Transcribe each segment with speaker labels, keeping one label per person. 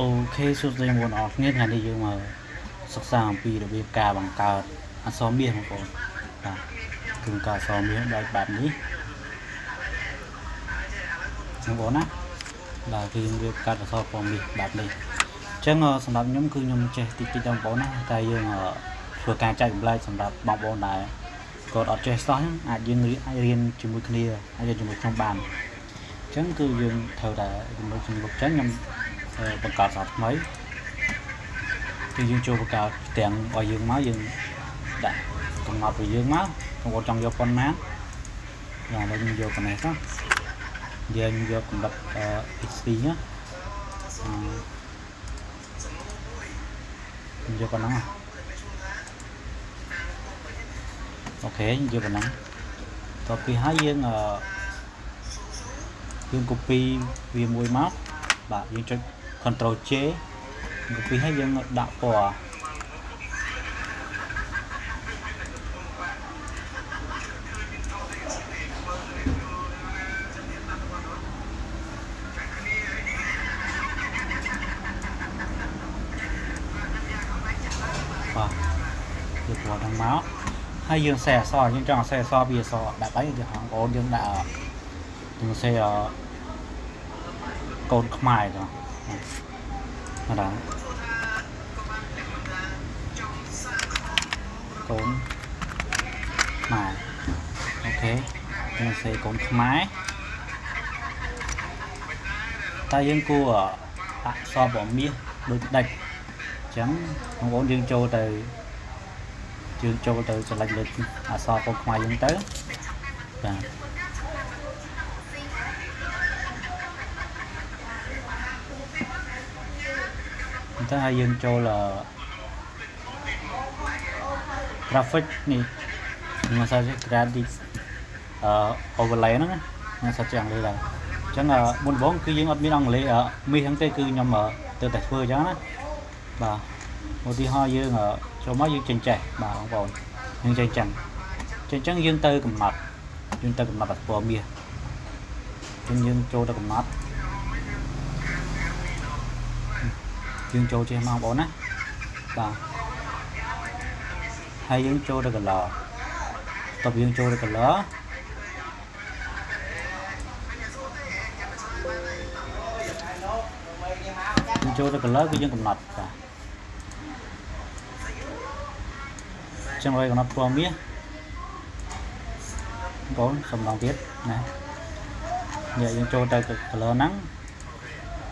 Speaker 1: អូខេសួស្តីបងប្អូនអរគ្នាថ្ងៃនេះយើងមកសិក្សាអំពីរបៀបការបង្កើតអក្សរមាសបងប្អូនបាទគឺបង្កើតអក្សរមាសដោយបែបនេះបងប្អូនណាបាទគឺយើងរៀបកាត់អក្សរពណ៌មាសបែបនេះអញ្ចឹងសម្រាប់ខ្ញុំគឺខ្ញុំចេះតិចតិចបងប្អូនណាតែយើងធ្វើការចែករំលែកសម្រាប់បងប្អូនដែលគាត់អត់ចេះសោះហ្នឹងអាចយើងអាចរៀនជាមួយគ្នាអាចរៀនជាមួយខ្ញុំបានអញ្ចឹងគឺយើងត្រូវតែជាមួយជាមួយអញ្ចឹងខ្ញុំ បង្កើតសារថ្មីគឺយើងចូលបង្កើតទាំងឲ្យយើងមកយើងដាក់កំណត់របស់យើងមកបងប្អូនចង់យកប៉ុន្មានយ៉ាងឡើយយើងយកប៉ុណ្ណេះទៅយើងយកកម្រិត XP ណាយកប៉ុណ្ណឹងអូខេយកប៉ុណ្ណឹងតទៅពីហើយយើងយើង copy វាមួយមកបាទយើងចុច Ctrl J ពីហើយយើងដាក់ពណ៌បាទយកពណ៌ហ្នឹងមកហើយយើងសេអសយើងចង់សេអសពីអសដាក់អីយើងបងប្អូនយើងដាក់យើងសេកូនខ្មែរទៅ ណាដល់កូនខ្មែរអូខេខ្ញុំសេកូនខ្មែរតែយើងគួរអក្សរពណ៌មាសដូចដាច់អញ្ចឹងបងប្អូនយើងចូលទៅយើងចូលទៅចលិចលើអក្សរកូនខ្មែរយើងទៅបាទ អញ្ចឹងហើយយើងចូល graphic នេះខ្ញុំសាជា graphic អឺ overlay ហ្នឹងខ្ញុំសាជាអង់គ្លេសដែរអញ្ចឹងមុនដំបូងគឺយើងអត់មានអង់គ្លេសមីហ្នឹងទេគឺខ្ញុំទៅតែធ្វើអញ្ចឹងណាបាទឧទាហរណ៍យើងចូលមកយើងចេញចេះបាទបងប្អូនយើងចេញចឹងចេញចឹងយើងទៅកំណត់យើងទៅកំណត់អស្ពណ៌មាសអញ្ចឹងយើងចូលទៅកំណត់ យើងចូលចេះមកបងប្អូនណាបាទហើយយើងចូលទៅ color តបយើងចូលទៅ color យើងចូលទៅ color គឺយើងកំណត់បាទចឹងឲ្យកំណត់ពណ៌មាសបងសំឡងទៀតណានេះយើងចូលទៅ color ហ្នឹង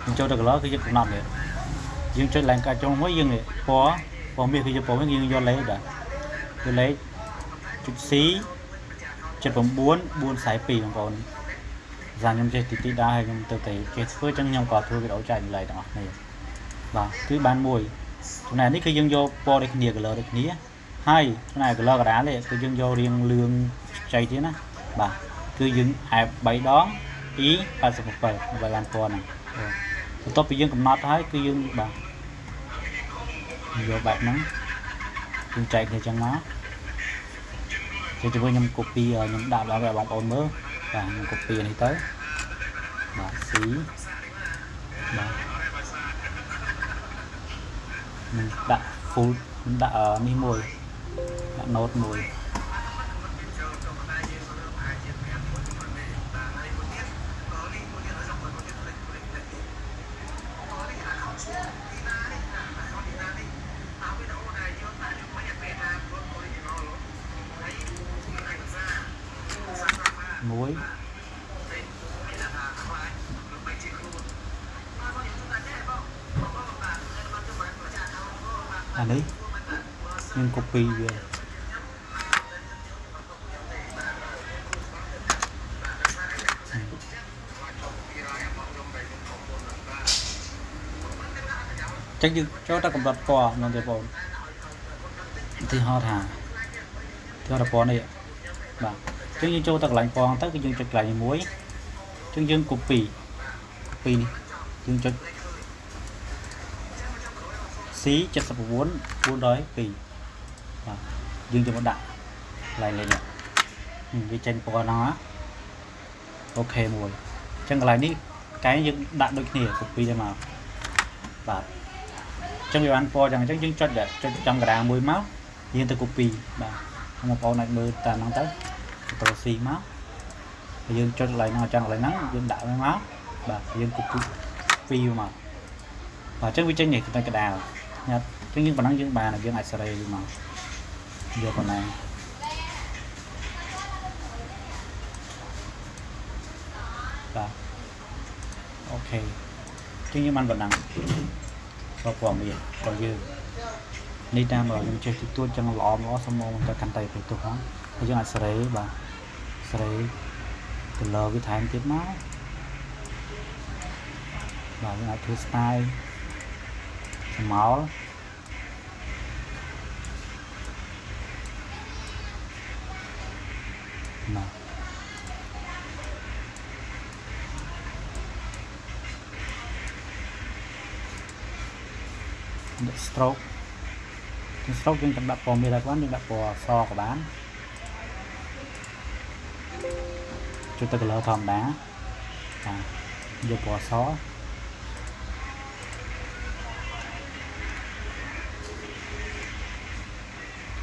Speaker 1: យើងចូលទៅ color គឺយើងកំណត់នេះ យើងចុចឡើងកាច់ចុងមួយយើងនេះពណ៌ពណ៌មាសគឺយើងពណ៌មាសយើងយកលេខដែរយកលេខចុច C 79 442បងប្អូន ዛ ខ្ញុំចេះទីទីដែរហើយខ្ញុំទៅតែចេះធ្វើចឹងខ្ញុំក៏ធ្វើវីដេអូចែកម្លែកទាំងអស់គ្នាបាទគឺបានមួយចំណែកនេះគឺយើងយកពណ៌ដូចគ្នា color ដូចគ្នាហើយចំណែក color កដាលនេះគឺយើងយករៀងលឿងចៃទៀតណាបាទគឺយើងអែប3ដង E 87 ដើម្បីបានពណ៌ហ្នឹង បន្ទាប់ពីយើងកំណត់ហើយគឺយើងបាទយកបែបហ្នឹងយើងចែកគ្នាចឹងមកជួយជួយខ្ញុំ copy ខ្ញុំដាក់ដល់ឲ្យបងប្អូនមើលបាទខ្ញុំ copy នេះទៅបាទ C បាទខ្ញុំដាក់ full ខ្ញុំដាក់នេះមួយដាក់ note មួយ មួយអានេះខ្ញុំ copy វាចឹងយើងចូលទៅកម្រិតពណ៌នោះទេបងឧទាហ រណ៍ថាឧទាហរណ៍ពណ៌នេះបាទចឹងយើងចូលទៅកន្លែងពងទៅគឺយើងចុចកន្លែងមួយចឹងយើង copy copy នេះយើងចុច C 79 402បាទយើងយកមកដាក់កន្លែងលេខនេះវាចេញពណ៌ហ្នឹងអូខេមួយចឹងកន្លែងនេះកែយើងដាក់ដូចគ្នា copy ទៅមកបាទអញ្ចឹងវាបានពណ៌ចឹងអញ្ចឹងយើងចុចចុចចំកណ្ដាលមួយមកយើងទៅ copy បាទបងប្អូនអាចមើលតាមហ្នឹងទៅ Ctrl C មកហើយយើងចុចកន្លែងហ្នឹងអញ្ចឹងកន្លែងហ្នឹងយើងដាក់វាមកបាទយើង copy 2មកបាទអញ្ចឹងវាចេញនេះទៅកណ្ដាលញ៉ាត់អញ្ចឹងយើងប៉ុណ្ណឹងយើងបានហើយយើងអាចសេរីមកយកប៉ុណ្ណាបាទអូខេអញ្ចឹងយើងបានប៉ុណ្ណឹងប្រព័ន្ធមានរបស់យើងនេះតាមបើខ្ញុំចេះទីទួចចឹងល្អល្អសមមកទៅកាន់តែទៅទៅផងហើយយើងអាចសេរីបាទ សេរីទៅលើវាថែមទៀតមកបាទយើងអាចធ្វើ style ស្មោលបាទដាក់ stroke គឺ stroke យើងដាក់ពណ៌មាសដែរបានយើងដាក់ពណ៌អសក៏បាន ចុចទៅ color ធម្មតាបាទយកពណ៌អស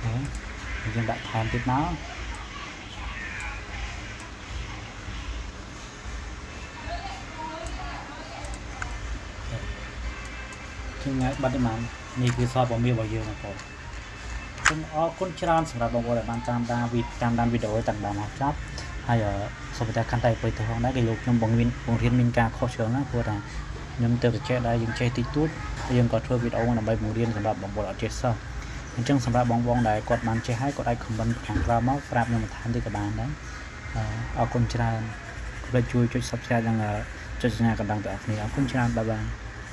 Speaker 1: ហើយយើងដាក់ថែមទៀតមកជាងបាត់ទេបាននេះគឺសពរបស់មាសរបស់យើងបងប្អូនសូមអរគុណច្រើនសម្រាប់បងប្អូនដែលបានតាមដានវីតាមដានវីដេអូតាំងដល់មកចប់ ហើយសូមតែកាន់តែទៅទៅផងដែរគេលោកខ្ញុំបង្រៀនបង្រៀនមានការខុសច្រើនណាព្រោះថាខ្ញុំទៅតែចេះដែរយើងចេះតិចតួចហើយយើងក៏ធ្វើវីដេអូដើម្បីបង្រៀនសម្រាប់បងប្អូនអត់ចេះសោះអញ្ចឹងសម្រាប់បងប្អូនដែលគាត់បានចេះហើយគាត់អាច comment ខាងក្រោមមកប្រាប់ខ្ញុំបន្ថែមទៀតក៏បានដែរអរគុណច្រើនកុំភ្លេចជួយចុច Subscribe និងចុចសញ្ញាកណ្ដឹងទាំងអស់គ្នាអរគុណច្រើនបាយបាយ